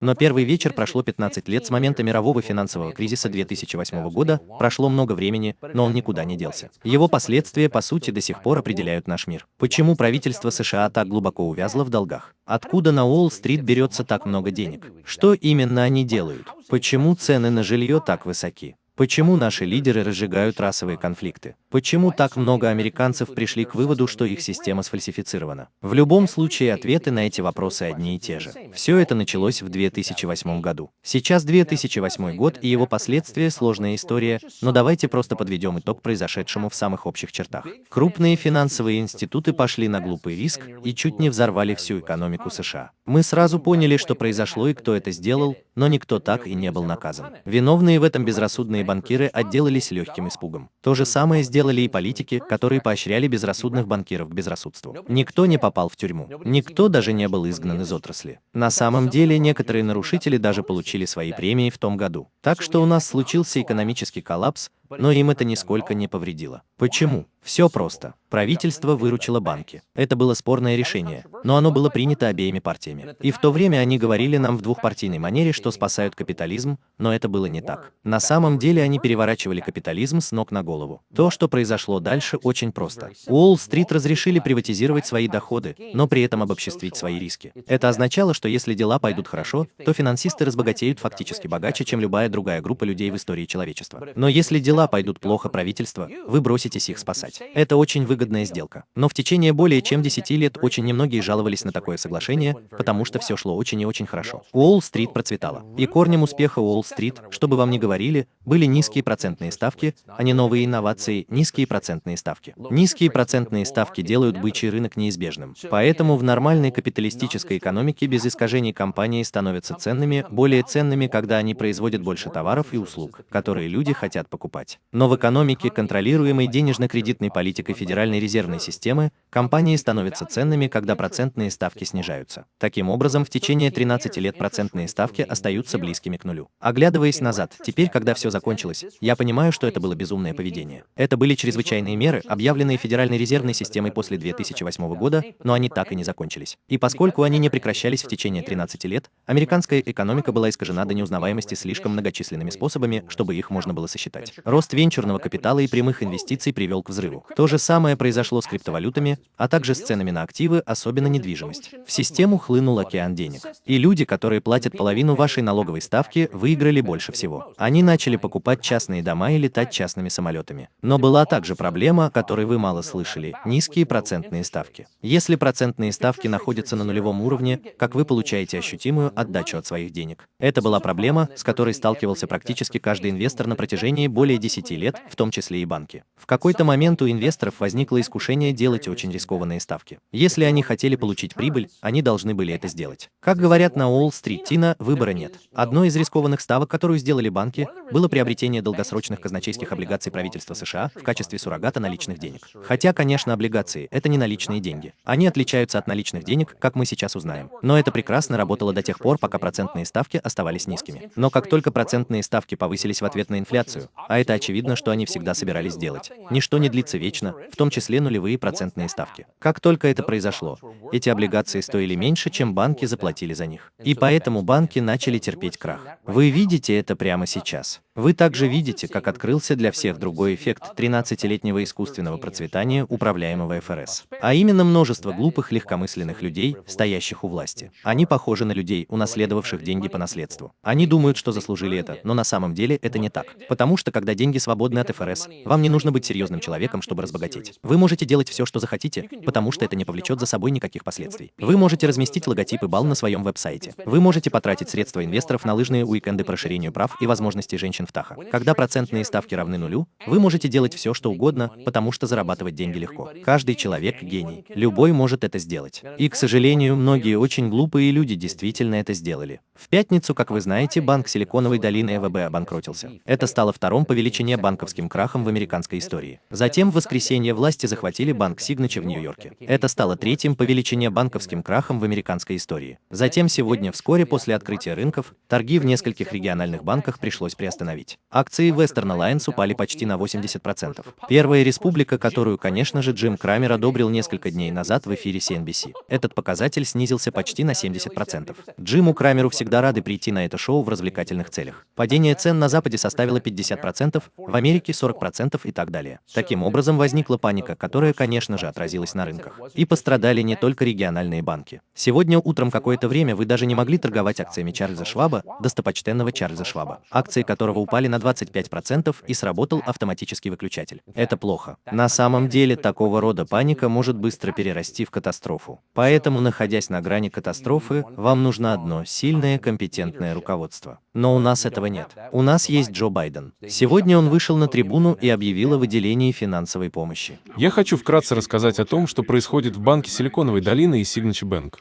Но первый вечер прошло 15 лет с момента мирового финансового кризиса 2008 года, прошло много времени, но он никуда не делся. Его последствия, по сути, до сих пор определяют наш мир. Почему правительство США так глубоко увязло в долгах? Откуда на Уолл-стрит берется так много денег? Что именно они делают? Почему цены на жилье так высоки? Почему наши лидеры разжигают расовые конфликты? Почему так много американцев пришли к выводу, что их система сфальсифицирована? В любом случае, ответы на эти вопросы одни и те же. Все это началось в 2008 году. Сейчас 2008 год и его последствия – сложная история, но давайте просто подведем итог произошедшему в самых общих чертах. Крупные финансовые институты пошли на глупый риск и чуть не взорвали всю экономику США. Мы сразу поняли, что произошло и кто это сделал, но никто так и не был наказан. Виновные в этом безрассудные банкиры отделались легким испугом. То же самое сделали и политики, которые поощряли безрассудных банкиров к безрассудству. Никто не попал в тюрьму. Никто даже не был изгнан из отрасли. На самом деле, некоторые нарушители даже получили свои премии в том году. Так что у нас случился экономический коллапс, но им это нисколько не повредило. Почему? Все просто. Правительство выручило банки. Это было спорное решение, но оно было принято обеими партиями. И в то время они говорили нам в двухпартийной манере, что спасают капитализм, но это было не так. На самом деле они переворачивали капитализм с ног на голову. То, что произошло дальше, очень просто. Уолл-стрит разрешили приватизировать свои доходы, но при этом обобществить свои риски. Это означало, что если дела пойдут хорошо, то финансисты разбогатеют фактически богаче, чем любая другая группа людей в истории человечества. Но если дела пойдут плохо правительства, вы броситесь их спасать. Это очень выгодная сделка. Но в течение более чем 10 лет очень немногие жаловались на такое соглашение, потому что все шло очень и очень хорошо. Уолл-стрит процветала. И корнем успеха Уолл-стрит, чтобы вам не говорили, были низкие процентные ставки, а не новые инновации, низкие процентные ставки. Низкие процентные ставки делают бычий рынок неизбежным. Поэтому в нормальной капиталистической экономике без искажений компании становятся ценными, более ценными, когда они производят больше товаров и услуг, которые люди хотят покупать. Но в экономике, контролируемой денежно-кредитной политикой Федеральной резервной системы, компании становятся ценными, когда процентные ставки снижаются. Таким образом, в течение 13 лет процентные ставки остаются близкими к нулю. Оглядываясь назад, теперь, когда все закончилось, я понимаю, что это было безумное поведение. Это были чрезвычайные меры, объявленные Федеральной резервной системой после 2008 года, но они так и не закончились. И поскольку они не прекращались в течение 13 лет, американская экономика была искажена до неузнаваемости слишком многочисленными способами, чтобы их можно было сосчитать. Рост венчурного капитала и прямых инвестиций привел к взрыву. То же самое произошло с криптовалютами, а также с ценами на активы, особенно недвижимость. В систему хлынул океан денег. И люди, которые платят половину вашей налоговой ставки, выиграли больше всего. Они начали покупать частные дома и летать частными самолетами. Но была также проблема, о которой вы мало слышали – низкие процентные ставки. Если процентные ставки находятся на нулевом уровне, как вы получаете ощутимую отдачу от своих денег. Это была проблема, с которой сталкивался практически каждый инвестор на протяжении более 10 лет, в том числе и банки. В какой-то момент у инвесторов возникло искушение делать очень рискованные ставки. Если они хотели получить прибыль, они должны были это сделать. Как говорят на Уолл-стрит, Тина, выбора нет. Одной из рискованных ставок, которую сделали банки, было приобретение долгосрочных казначейских облигаций правительства США в качестве суррогата наличных денег. Хотя, конечно, облигации – это не наличные деньги. Они отличаются от наличных денег, как мы сейчас узнаем. Но это прекрасно работало до тех пор, пока процентные ставки оставались низкими. Но как только процентные ставки повысились в ответ на инфляцию, а это очевидно, что они всегда собирались делать, ничто не длится вечно, в том числе нулевые процентные ставки. Как только это произошло, эти облигации стоили меньше, чем банки заплатили за них. И поэтому банки начали терпеть крах. Вы видите это прямо сейчас. Вы также видите, как открылся для всех другой эффект 13-летнего искусственного процветания управляемого ФРС. А именно множество глупых, легкомысленных людей, стоящих у власти. Они похожи на людей, унаследовавших деньги по наследству. Они думают, что заслужили это, но на самом деле это не так. Потому что, когда деньги свободны от ФРС, вам не нужно быть серьезным человеком, чтобы разбогатеть. Вы можете делать все, что захотите, потому что это не повлечет за собой никаких последствий. Вы можете разместить логотип и бал на своем веб-сайте. Вы можете потратить средства инвесторов на лыжные уикенды по расширению прав и возможностей женщин в Таха. Когда процентные ставки равны нулю, вы можете делать все, что угодно, потому что зарабатывать деньги легко. Каждый человек – гений. Любой может это сделать. И, к сожалению, многие очень глупые люди действительно это сделали. В пятницу, как вы знаете, банк Силиконовой долины ЭВБ обанкротился. Это стало вторым по величине банковским крахом в американской истории. Затем в воскресенье власти захватили банк Сигначи в Нью-Йорке. Это стало третьим по величине банковским крахом в американской истории. Затем сегодня, вскоре после открытия рынков, торги в нескольких региональных банках пришлось приостановить. Остановить. Акции Western Alliance упали почти на 80%. Первая республика, которую, конечно же, Джим Крамер одобрил несколько дней назад в эфире CNBC. Этот показатель снизился почти на 70%. Джиму Крамеру всегда рады прийти на это шоу в развлекательных целях. Падение цен на Западе составило 50%, в Америке 40% и так далее. Таким образом, возникла паника, которая, конечно же, отразилась на рынках. И пострадали не только региональные банки. Сегодня утром какое-то время вы даже не могли торговать акциями Чарльза Шваба, достопочтенного Чарльза Шваба, акции которого упали на 25% и сработал автоматический выключатель. Это плохо. На самом деле, такого рода паника может быстро перерасти в катастрофу. Поэтому, находясь на грани катастрофы, вам нужно одно – сильное, компетентное руководство. Но у нас этого нет. У нас есть Джо Байден. Сегодня он вышел на трибуну и объявил о выделении финансовой помощи. Я хочу вкратце рассказать о том, что происходит в банке Силиконовой долины и Signature Bank.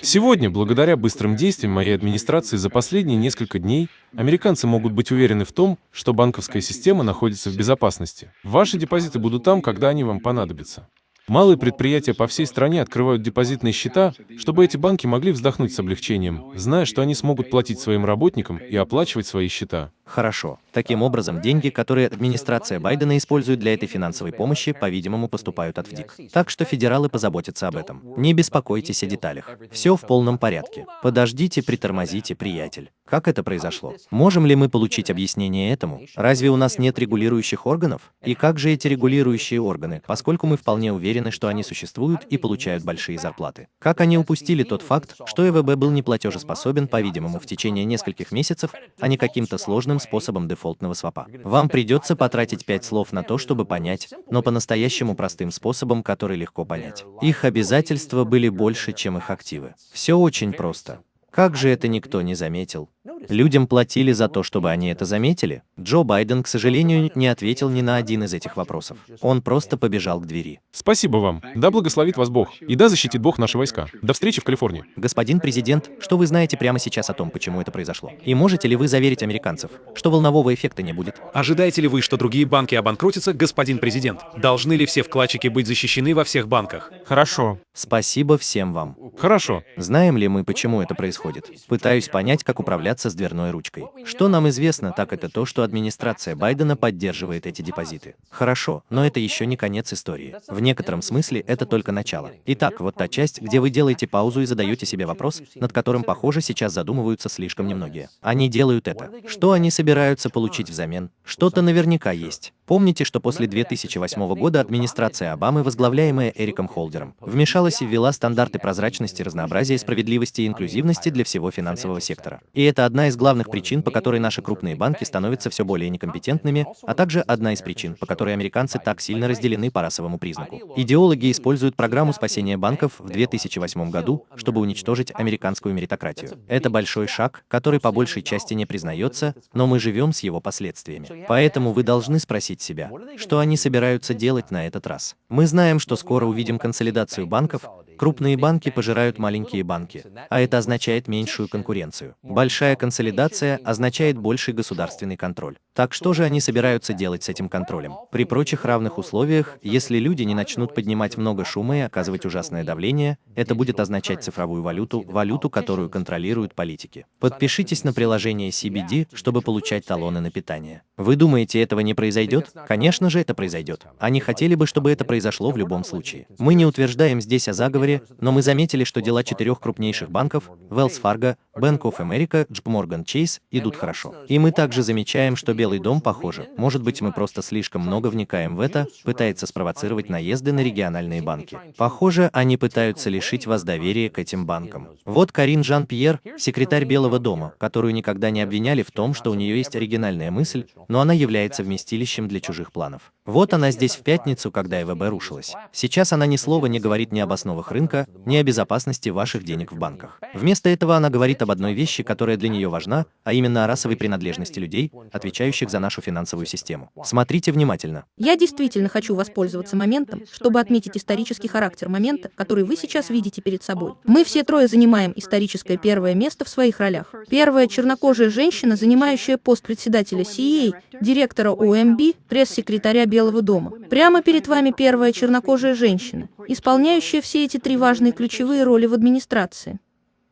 Сегодня, благодаря быстрым действиям моей администрации за последние несколько дней, американцы могут быть уверены в том, что банковская система находится в безопасности. Ваши депозиты будут там, когда они вам понадобятся. Малые предприятия по всей стране открывают депозитные счета, чтобы эти банки могли вздохнуть с облегчением, зная, что они смогут платить своим работникам и оплачивать свои счета. Хорошо. Таким образом, деньги, которые администрация Байдена использует для этой финансовой помощи, по-видимому, поступают от ВДИК. Так что федералы позаботятся об этом. Не беспокойтесь о деталях. Все в полном порядке. Подождите, притормозите, приятель. Как это произошло? Можем ли мы получить объяснение этому? Разве у нас нет регулирующих органов? И как же эти регулирующие органы, поскольку мы вполне уверены, что они существуют и получают большие зарплаты? Как они упустили тот факт, что ЭВБ был неплатежеспособен, по-видимому, в течение нескольких месяцев, а не каким-то сложным способом дефолтного свопа? Вам придется потратить пять слов на то, чтобы понять, но по-настоящему простым способом, который легко понять. Их обязательства были больше, чем их активы. Все очень просто. Как же это никто не заметил? Людям платили за то, чтобы они это заметили? Джо Байден, к сожалению, не ответил ни на один из этих вопросов. Он просто побежал к двери. Спасибо вам. Да благословит вас Бог. И да защитит Бог наши войска. До встречи в Калифорнии. Господин президент, что вы знаете прямо сейчас о том, почему это произошло? И можете ли вы заверить американцев, что волнового эффекта не будет? Ожидаете ли вы, что другие банки обанкротятся, господин президент? Должны ли все вкладчики быть защищены во всех банках? Хорошо. Спасибо всем вам. Хорошо. Знаем ли мы, почему это происходит? Пытаюсь понять, как управляться с дверной ручкой. Что нам известно, так это то, что администрация Байдена поддерживает эти депозиты. Хорошо, но это еще не конец истории. В некотором смысле это только начало. Итак, вот та часть, где вы делаете паузу и задаете себе вопрос, над которым, похоже, сейчас задумываются слишком немногие. Они делают это. Что они собираются получить взамен? Что-то наверняка есть. Помните, что после 2008 года администрация Обамы, возглавляемая Эриком Холдером, вмешалась и ввела стандарты прозрачности, разнообразия, справедливости и инклюзивности для всего финансового сектора. И это одна из главных причин, по которой наши крупные банки становятся все более некомпетентными, а также одна из причин, по которой американцы так сильно разделены по расовому признаку. Идеологи используют программу спасения банков в 2008 году, чтобы уничтожить американскую меритократию. Это большой шаг, который по большей части не признается, но мы живем с его последствиями. Поэтому вы должны спросить себя, что они собираются делать на этот раз. Мы знаем, что скоро увидим консолидацию банков, Крупные банки пожирают маленькие банки, а это означает меньшую конкуренцию. Большая консолидация означает больший государственный контроль. Так что же они собираются делать с этим контролем? При прочих равных условиях, если люди не начнут поднимать много шума и оказывать ужасное давление, это будет означать цифровую валюту, валюту, которую контролируют политики. Подпишитесь на приложение CBD, чтобы получать талоны на питание. Вы думаете, этого не произойдет? Конечно же, это произойдет. Они хотели бы, чтобы это произошло в любом случае. Мы не утверждаем здесь о заговоре, но мы заметили, что дела четырех крупнейших банков – Wells Fargo, Bank of America, JP Morgan Chase – идут хорошо. И мы также замечаем, что Белый дом, похоже, может быть, мы просто слишком много вникаем в это, пытается спровоцировать наезды на региональные банки. Похоже, они пытаются лишить вас доверия к этим банкам. Вот Карин Жан-Пьер, секретарь Белого дома, которую никогда не обвиняли в том, что у нее есть оригинальная мысль, но она является вместилищем для чужих планов. Вот она здесь в пятницу, когда ЭВБ рушилась. Сейчас она ни слова не говорит ни об основах рынка, ни о безопасности ваших денег в банках. Вместо этого она говорит об одной вещи, которая для нее важна, а именно о расовой принадлежности людей, отвечающих за нашу финансовую систему. Смотрите внимательно. Я действительно хочу воспользоваться моментом, чтобы отметить исторический характер момента, который вы сейчас видите перед собой. Мы все трое занимаем историческое первое место в своих ролях. Первая чернокожая женщина, занимающая пост председателя CEA, директора OMB, пресс-секретаря Белого дома. Прямо перед вами первая чернокожая женщина, исполняющая все эти три важные ключевые роли в администрации.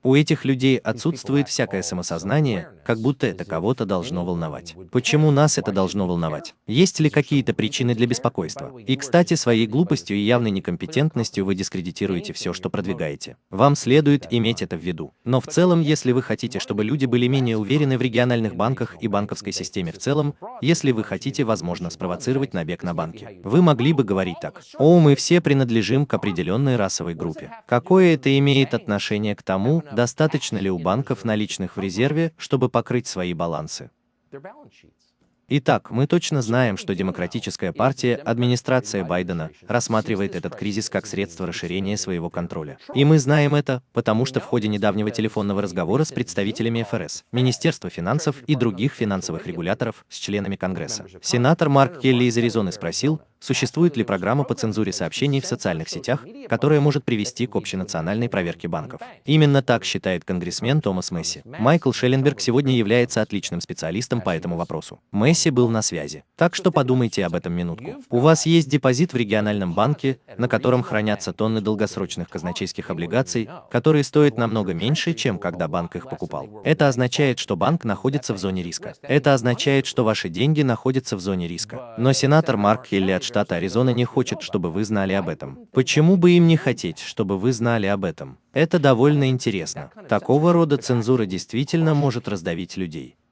У этих людей отсутствует всякое самосознание, как будто это кого-то должно волновать. Почему нас это должно волновать? Есть ли какие-то причины для беспокойства? И, кстати, своей глупостью и явной некомпетентностью вы дискредитируете все, что продвигаете. Вам следует иметь это в виду. Но в целом, если вы хотите, чтобы люди были менее уверены в региональных банках и банковской системе в целом, если вы хотите, возможно, спровоцировать набег на банки, вы могли бы говорить так. О, мы все принадлежим к определенной расовой группе. Какое это имеет отношение к тому, достаточно ли у банков наличных в резерве, чтобы покрыть свои балансы? Итак, мы точно знаем, что Демократическая партия, администрация Байдена, рассматривает этот кризис как средство расширения своего контроля. И мы знаем это, потому что в ходе недавнего телефонного разговора с представителями ФРС, Министерства финансов и других финансовых регуляторов с членами Конгресса, сенатор Марк Келли из Аризоны спросил, существует ли программа по цензуре сообщений в социальных сетях, которая может привести к общенациональной проверке банков. Именно так считает конгрессмен Томас Месси. Майкл Шелленберг сегодня является отличным специалистом по этому вопросу. Месси был на связи. Так что подумайте об этом минутку. У вас есть депозит в региональном банке, на котором хранятся тонны долгосрочных казначейских облигаций, которые стоят намного меньше, чем когда банк их покупал. Это означает, что банк находится в зоне риска. Это означает, что ваши деньги находятся в зоне риска. Но сенатор Марк Хелли от штата Аризона не хочет, чтобы вы знали об этом. Почему бы им не хотеть, чтобы вы знали об этом? Это довольно интересно. Такого рода цензура действительно может раздавить людей.